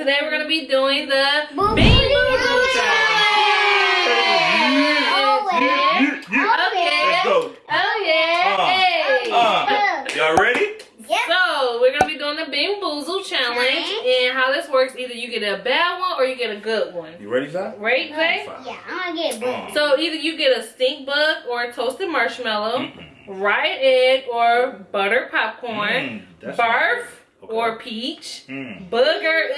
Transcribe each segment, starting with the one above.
Today we're gonna be doing the Boo Bean Boo Boozle Oh, challenge. Okay. Oh yeah. Uh, hey. Uh, y'all ready? So we're gonna be doing the Bean Boozle challenge, and how this works: either you get a bad one or you get a good one. You ready, Zach? Right, Zay? Yeah, I'm gonna get boo. So either you get a stink bug or a toasted marshmallow, ripe egg or butter popcorn, Mm, that's barf Okay. or peach, Mm. booger, ugh,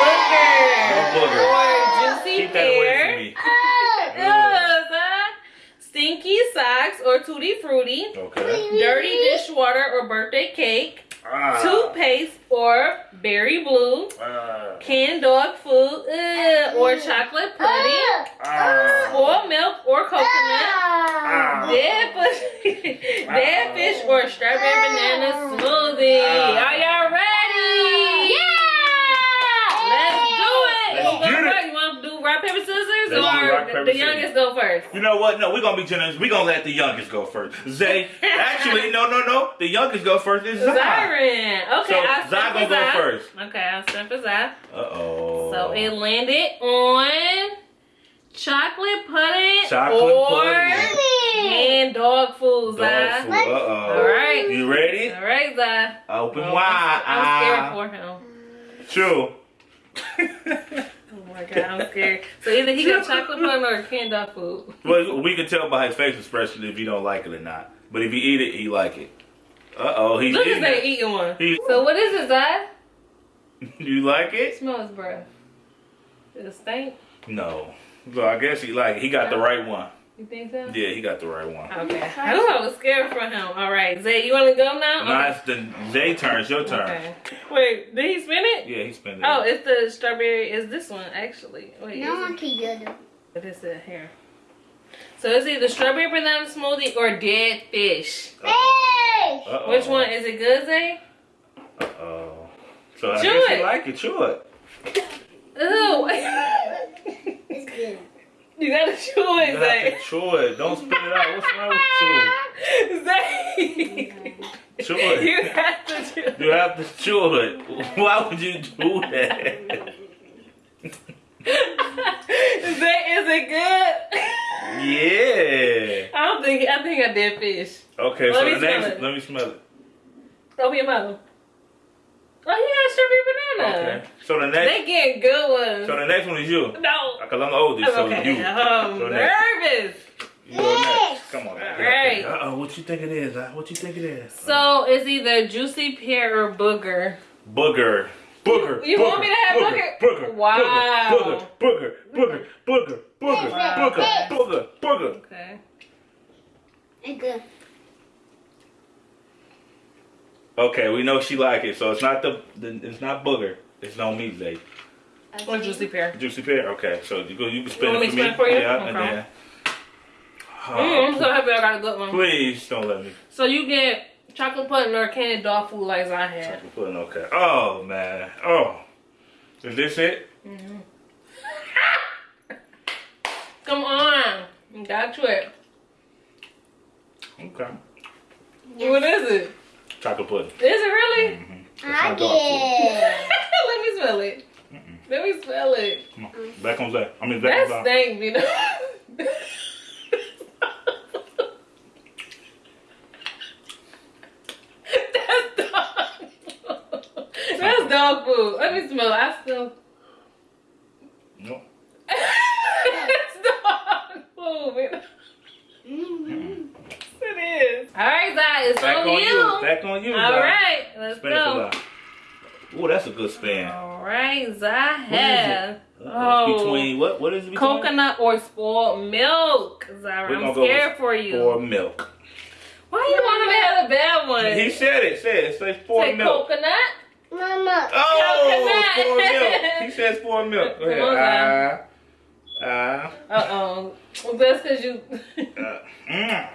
booger, No booger. or juicy Keep pear, ugh, stinky socks or tutti frutti, Okay. dirty dishwater or birthday cake, Ah. toothpaste or berry blue, Ah. canned dog food, ugh, or chocolate pudding, Ah. spoiled milk or coconut. Ah. Dead fish, dead fish or strawberry banana smoothie. Ah. Are y'all ready? Let's do it. Let's Who go get it. first? You want to do rock paper scissors Let's or rock, the- paper, the scissors. youngest go first? You know what? No, we're gonna be generous. We're gonna let the youngest go first. Zay, actually, no, no, no. The youngest go first is Zai. Zyron. Okay, So, I'll gonna go first. Okay, I'll for Zai. Uh oh. So it landed on chocolate pudding Chocolate or pudding. and dog food, Dog food. Uh oh. All right. You ready? All right, Zai. Open Well, wide. I'm scared for him. True. My god, I'm scared. So either he got chocolate pudding or canned dog food. well, we can tell by his face expression if he don't like it or not. But if he eat it, he like it. Uh oh, he's Look at eating that it. eating one. He- So what is it, Zai? You like it? Smell his breath. Does it stink? No. So I guess he like it. He got the right one. You think so? Yeah, he got the right one. Okay. I knew I was scared for him. All right, Zay, you want to go now? Now it's the Zay turn. It's your turn. Okay. Wait, did he spin it? Yeah, he's it. Oh, it's the strawberry. Is this one actually? Wait, No is one it? can get it. What is it here? So it's either strawberry banana smoothie or dead fish. Hey! Uh-oh. Which one is it? Good, Zay? Uh oh. So I Chew guess it. he like it. Chew it. Ew. It's good. Chew You have to chew it. Don't spit it out. What's wrong with Zay. you? Chew it. You have to chew. it. You have to chew it. Why would you do that? Zay, is it good? Yeah. I don't think. I think I did fish. Okay, Let so me the smell next, it. let me smell it. Open your mouth. Oh, you got strawberry banana. Okay. So the next, They get good ones. so the next one is you. no. Cause I'm the oldest, so okay. you. I'm So nervous. You go next. Come on. Alright. Uh oh, what you think it is? huh? What you think it is? So it's either juicy pear or booger. Booger. Booger. You booger, want me to have booger? Booger. Wow. Booger. Booger. Booger. Booger. Booger. Wow. Booger. Booger. Booger. Okay. It's good. Okay, we know she like it, so it's not the, the it's not booger. It's no meat, Zay. Or juicy pear. Juicy pear. Okay, so you go. You can spin You want it me for to me. spin it for you? Yeah, and Okay. then. Mm, I'm Oh, so happy I got a good one. please don't let me. So you get chocolate pudding or candy dog food like I had. Chocolate pudding. Okay. Oh man. Oh. Is this it? Come on. You got it. Okay. What is it? Chocolate pudding. Is it really? Mm-hmm. I not dog get Let me smell it. Let me smell it. Come on. Back on Zay. I mean, back That on Zay. stank, you know. That's dog food. That's dog food. Let me smell it. I still. No. it's dog food. man. Mm-hmm. It is. All right, Zai, it's Back on, on you. you. Back on you. All Zay. right, let's Spin go. Zay. Ooh, that's a good span. All right, Zai What is it? Uh, Oh. between what? What is it between? coconut or spoiled milk. Zara, We're I'm gonna go scared for you. Or milk. Why do you want him to have a bad one? He said it. Said it. Says four Say milk. coconut. Mama. Oh, Coconut. four milk. He says four milk. Go ahead. Ah, Uh oh. Well, that's because you. ah, uh, mm.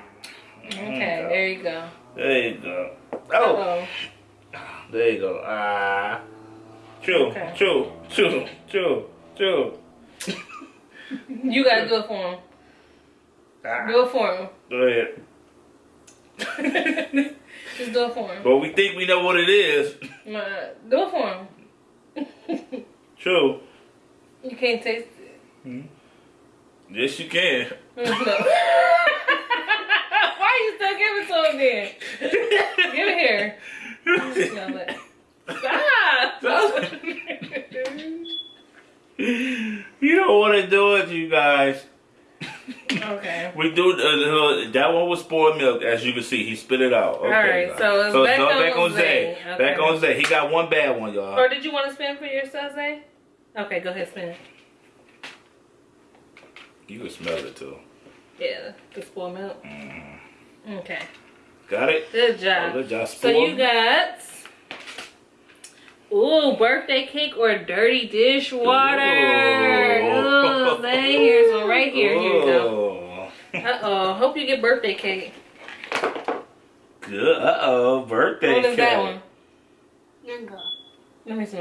Okay, there you go. There you go. Uh Oh, oh. there you go. Ah, chew, Okay. chew, chew, chew, chew. You gotta do it for him. Ah, Do it for him. go ahead. Just do it for him. but we think we know what it is. Ma, Do it for him. True. You can't taste it. Hmm. Yes, you can. No. You still giving to him then? Give it here. It. Stop. you don't want to do it, you guys. okay. We do uh, that one was spoiled milk, as you can see. He spit it out. Okay, Alright, so it's back on Zay. Back Okay. on Zay. He got one bad one, y'all. Or did you want to spin for yourself, Zay? Okay, go ahead, spin. You can smell it too. Yeah, the spoiled milk. Mm. Okay. Got it? Good Oh, job. good job. So you got ooh birthday cake or dirty dishwater. Ooh. Ooh, Zay, here's one right here. Here you go. go. Uh oh. Hope you get birthday cake. Good. Uh oh. Birthday What is cake. that one? Mango. Let me see.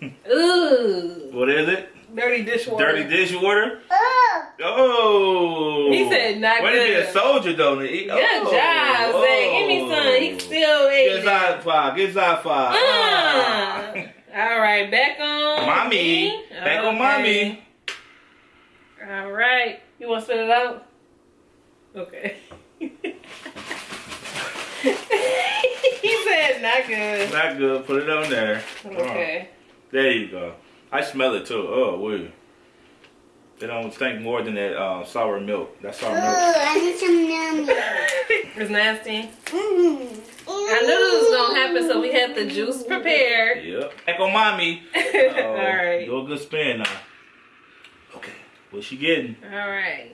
Ooh, What is it? dirty dishwater. Dirty dishwater? Oh. Oh. He said not Way to be a good. soldier, though. He, Good oh. job, Zay. Give me some. He still ate Get side five. Get side five. Ah. All right, back on Mommy. Back on mommy. All right. You want to spit it out? Okay. he said not good. Not good. Put it on there. Okay. There you go. I smell it too. Oh, wait. It don't stink more than that uh, sour milk. That sour Ooh, milk. I need some yummy. It's nasty. Mm. I knew this was gonna happen, so we had the juice prepared. Yep. Back on mommy. All Uh-oh. right. Do a good spin now. Okay. What's she getting? All right.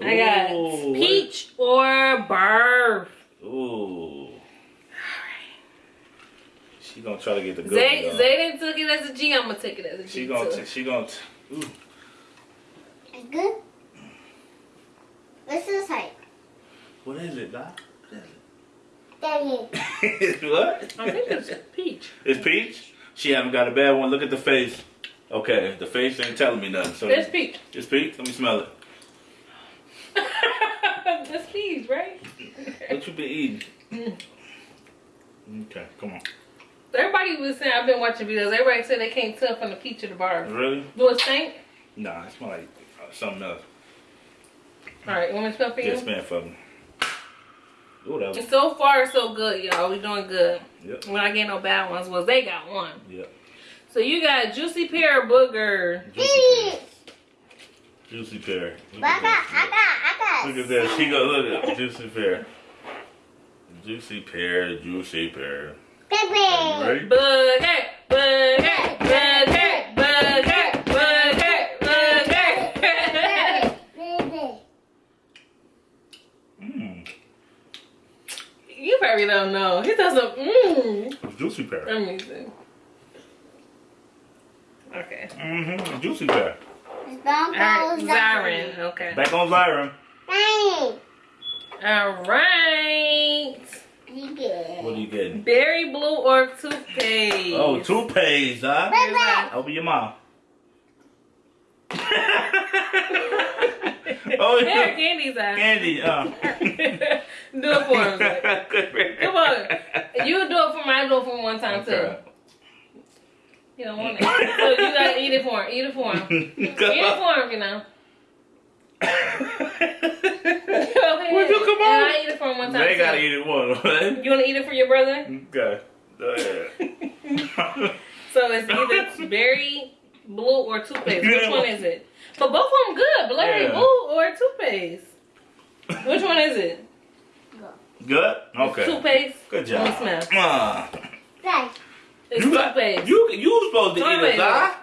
I got Ooh, peach or barf. Ooh. All right. She gonna try to get the good Zay, one. though. Zayden took it as a G. I'm gonna take it as a G She gonna. too. T- she gonna. Ooh. It's good. What's this like? What is it, Doc? Daddy. What is it? what? I think it's peach. It's peach. She haven't got a bad one. Look at the face. Okay, the face ain't telling me nothing. So It's peach. It's peach. Let me smell it. That's peach, right? What you been eating? Okay, come on. Everybody was saying I've been watching videos. Everybody said they can't tell from the peach or the barf. Really? Do it stink? Nah, it smell like something else. All right, you want me to spell for you? Just man for me. Ooh, that was. And so far, so good, y'all. We doing good. Yep. We're not getting no bad ones. Well, they got one. Yep. So you got juicy pear booger. Juicy pear. Juicy pear. Look I at got, that. I got, I got. Look at that. She go look at juicy pear. Juicy pear, juicy pear. Are Pepe. Booger, booger, booger, booger, booger, booger. Pepe. Mmm. You probably don't know. He doesn't. Mmm. Juicy pear. Let me see. Okay. Mm-hmm. Juicy pear. It's All right, Zyron. Okay. Back on Zyron. Dang. All right. You. What are you getting? Berry blue or toothpaste? Oh, toothpaste, huh? Pepe. Open your mouth. oh, Here, yeah. candy's out. Candy, uh. do it for him. Zay. Come on. You do it for me. I do it for him one time Okay. too. You don't want it. So you gotta eat it for him. Eat it for him. Eat it for him, you know. Go ahead. Would you come And on? I eat it for him one time They too. gotta eat it one, right? You wanna eat it for your brother? Okay. Go ahead. So it's either berry blue or toothpaste. Which one is it? But both of them good. Blurry Yeah. blue or toothpaste. Which one is it? Good? Okay. Toothpaste. Good Let me job. smell. Ah. Guys. It's you, got, toothpaste. you, you supposed to eat Toothpaste. it, huh?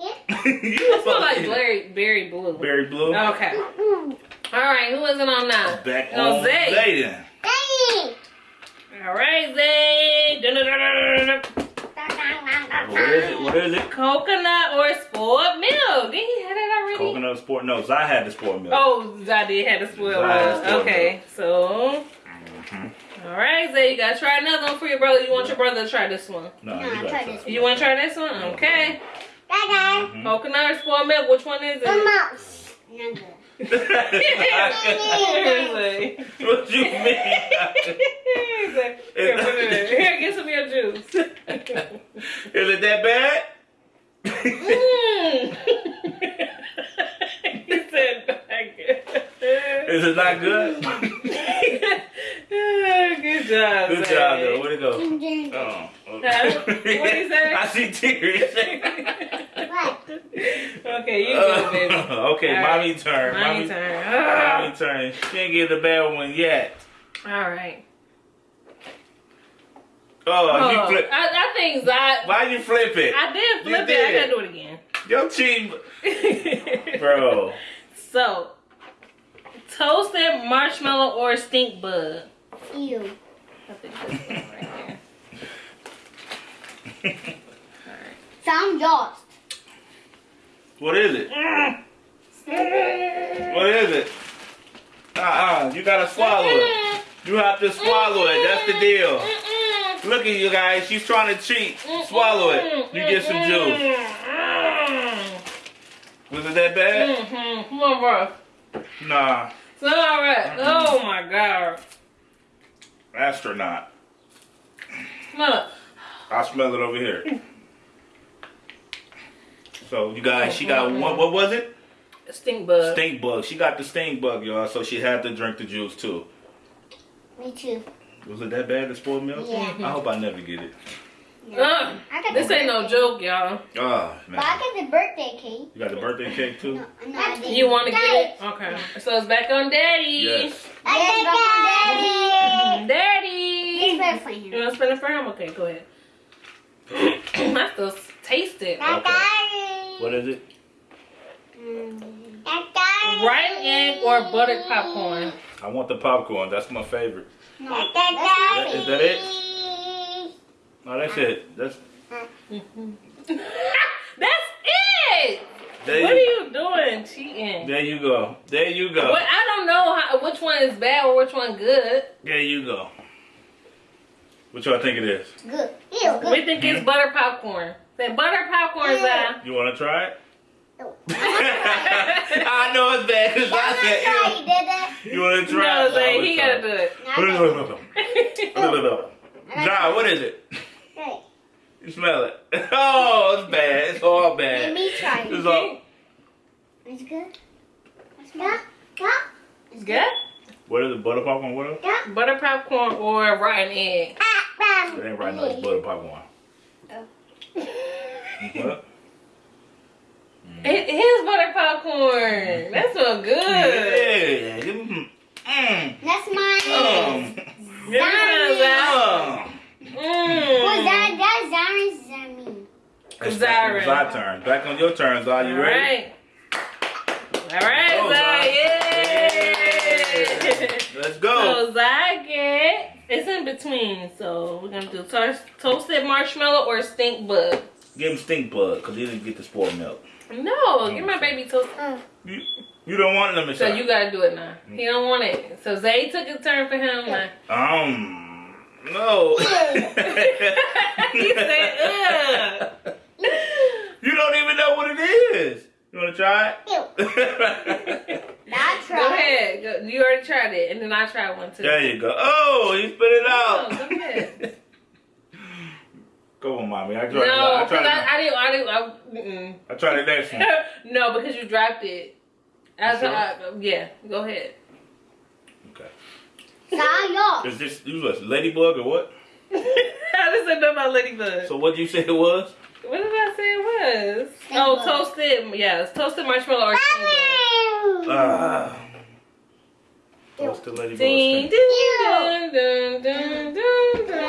Yeah. you It smells supposed like to berry, berry blue. Berry blue. Okay. Mm. All right. Who is it on now? Back No, on Zay. Zay then. Daddy. All right, Zay. Dun-dun-dun-dun-dun-dun. What is it? What is it? Coconut or spoiled milk? Did he have that already? Coconut sport. No, Zai had the sport milk. Oh, I did have the spoiled Zai had milk. spoiled Okay, so. Mhm. All right, Zay, you gotta try another one for your brother. You want your brother to try this one? No, No, you I gotta try this it. You want to try this one? Okay. Dada. Mhm. Coconut or spoiled milk? Which one is it? Mama. Mango. What you mean? Here, wait, wait, wait. here, get some of your juice. Is it that bad? Mm. he said good. Is it not good? good job. Good job, though. Where'd it go? Oh, okay. Huh? What'd he say? I see tears. What? Okay, you good, baby. okay, All mommy right. turn. Mommy turn. Mommy turn. She ain't get the bad one yet. All right. Oh, Oh, you flip. I, I think Zai. Why you flip it? I did You flip it. did. I gotta do it again. Your team, bro. So, toasted marshmallow or stink bug? Ew. I think this one right here. Some lost. What is it? What is it? Uh-uh. You gotta swallow it. You have to swallow it. That's the deal. Look at you guys. She's trying to cheat. Swallow it. You get some juice. Was it that bad? Mm-hmm. Come on, bro. Nah. It's not all right. Oh my god. Astronaut. Look. I smell it over here. So you guys, she got one. What was it? Stink bug. Stink bug. She got the stink bug, y'all. So she had to drink the juice too. Me too. Was it that bad? The spoiled milk? Yeah. I hope I never get it. Uh, I this ain't no joke, y'all. Oh But I got the birthday cake. You got the birthday cake too? No, no, You want to get it? Okay. So it's back on Daddy. Yes. I got daddy. Daddy. It's better for You want to spin it for him? Okay, go ahead. I still taste it. Okay. Got What is it? I got Rotten egg or buttered popcorn? I want the popcorn. That's my favorite. No, I got Is that it? No, that's it. That's That's it. there. What are You, you doing? Cheating. there you go. There you go. What? I don't know how, which one is bad or which one good. There you go. What y'all think it is? Good. Ew, We good. think it's hmm? butter popcorn. Say butter popcorn, Zai. You want to try it? No. I know it's bad because I said Sorry, ew. You want to try No, it? Zay, he gotta do it. it. John, what is it? Good. You smell it. Oh, it's bad. It's all bad. Let bad. me try It's it. all, It's good. It's good. Good. It's good. what is it? Butter popcorn? What else? Good. Butter popcorn or rotten egg. It ain't right now. It's butter popcorn. Oh. What? It is butter popcorn. That's so good. Yeah. Mm. Mm. That's mine. Give me some, Zai. Who's Mm. that? That's Zaren's Zami. It's Zarin. back on Zai turn. Back on your turn, Zai. You All ready? right. All right, Oh, Zai. Yay. Let's go. So Zai get it's in between. So we're gonna do toast, toasted marshmallow or stink bug. Give him stink bug because he didn't get the spoiled milk. No, give my baby toast. You, you don't want them to So shot. you gotta do it now. He don't want it. So Zay took a turn for him. Now. Um, no. he said, ugh. You don't even know what it is. You want to try it? That's Go right. ahead. Go, you already tried it, and then I tried one too. there you go. Oh, you spit it Oh, out. go ahead. Go on, mommy. I tried No. I because tried I, it. I didn't. I didn't. I. I tried it next one. no, because you dropped it. I, You sure? I, yeah, go ahead. Okay. Saw Is this you was ladybug or what? I just said nothing about Ladybug. So what did you say it was? what did I say it was? Stink oh, toasted. Yes, toasted marshmallow or. Ah. What's the ladybug? Ding, stink? ding, dun, dun, dun, dun, dun.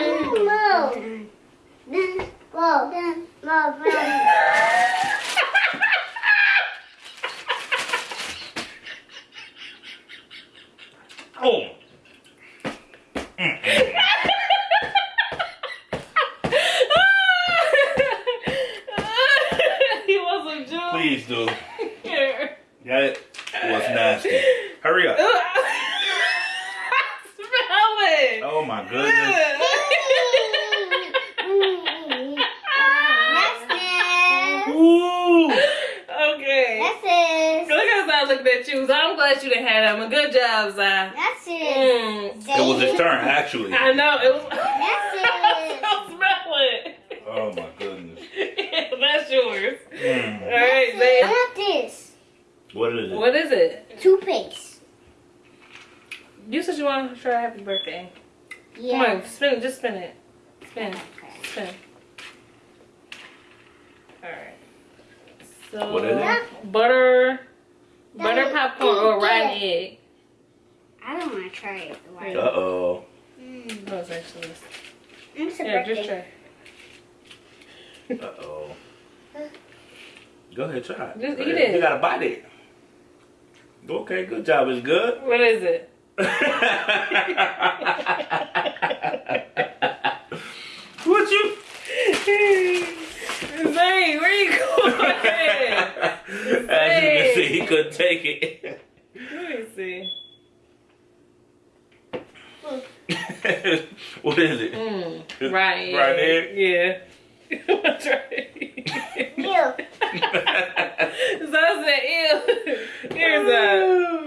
Oh. he was a joke. Please do. Here. That was nasty. Hurry up. Smell it. Oh my goodness. Ooh. okay. That's it. Look how I looked at you. So I'm glad you didn't have them. Good job, Zai. That's it. Mm. It was his turn, actually. I know it was. That's it. Don't smell it. Oh my goodness. That's yours. Mm. All right, I babe. want this. What is it? What is it? Toothpaste. You said you wanted to try happy birthday. Yeah. Come on, spin it. Just spin it. Spin. Spin. Alright. So, What is it? butter, butter popcorn or yeah. rotten egg. I don't want to try it. The white. Uh oh. Mm. No, it's actually this. It's a Yeah, just try. Uh oh. Go ahead, try it. Just Go eat ahead. it. You gotta bite it. Okay, good job. It's good. What is it? what you? Zane, where you going? As you can see, he couldn't take it. Let me see. what is it? Mm, right. Right egg? Yeah. That's right. Ew. so I said, ew. Here's a.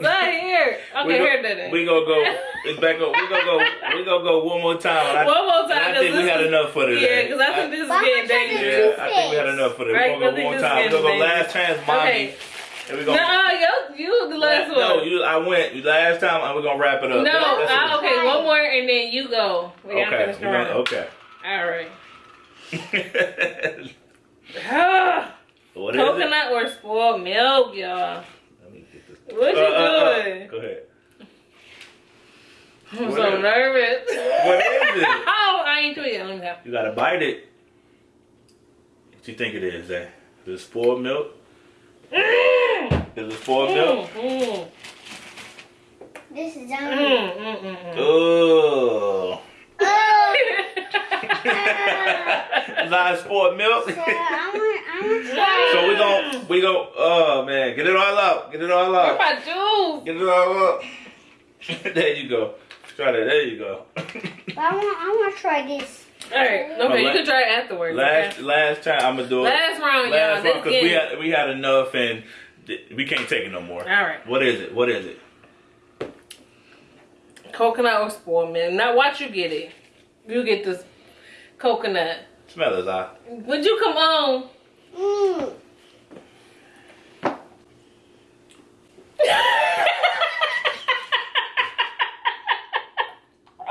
Ew. Is that here? Okay, we go, here, did it. We gonna go. It's back up. We gonna go. We gonna go one more time. I, One more time. I think we had enough for today. Yeah, because I think this is Why getting would dangerous. Yeah, I think we had enough for this. Right, We're gonna go one more time. is We're gonna go last chance, mommy. Okay. And we gonna. No, you, you the last one. No, you. I went you last time, and we're gonna wrap it up. No, That's- that's ah, okay, one more and then you go. We gotta Okay. finish the round. okay. All right. What is it? Coconut or spoiled milk, y'all. Let me get this. What you Uh, uh, uh, doing? Go ahead. I'm What so is nervous. What is it? oh, I ain't do it. Let me have. You gotta bite it. What you think it is, eh? Is it spoiled milk? Mm, Is it spoiled milk? mm, This is mm, on. mm, mm, mm, mm. Oh. Is that spoiled milk? So I want. I want to try. so we gon' we gon' oh man, get it all up. Get it all Where's up. my juice? Get it all up. there you go. Try that. There you go. I want. I want to try this. All right. Okay, you can try it afterwards. last okay? last time I'm gonna do it. Last round, Last y'all. one This because we had we had enough and we can't take it no more. All right. What is it? What is it? Coconut or spoiled milk. Now watch you get it. You get this coconut. Smell it, ah. Would you come on? Mm.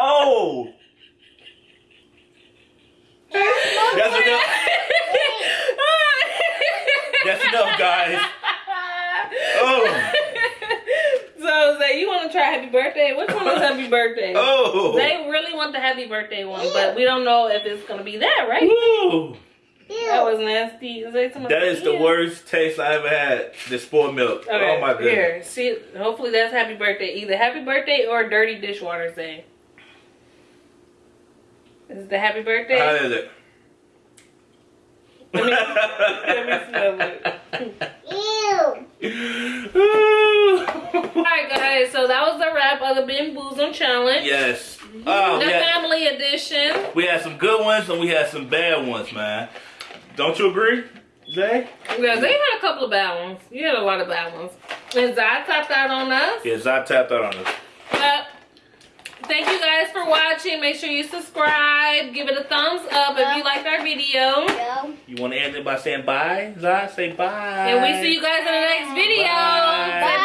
Oh, that's enough. That's enough, guys. Oh, So, Zay, you want to try happy birthday? Which one is happy birthday? oh. They really want the happy birthday one, but we don't know if it's gonna be that, right? Woo. That was nasty. Is that, That is the worst taste I ever had. The spoiled milk. Okay, oh my goodness. Here, see, hopefully that's happy birthday. Either happy birthday or dirty dishwater Zay. Is it the happy birthday? How is it? Let me- let me smell it. Ew. Alright guys, so that was the wrap of the Ben Boozum challenge. yes. Mm-hmm. Oh, the yeah. family edition. We had some good ones and we had some bad ones, man. Don't you agree, Zay? Yeah, they had a couple of bad ones. You had a lot of bad ones. And Zai tapped out on us. Yes, I tapped out on us. But thank you guys for watching. Make sure you subscribe. Give it a thumbs up if you liked our video. Yo. You want to end it by saying bye, Zai? Say bye. And we see you guys in the next video. Bye. Say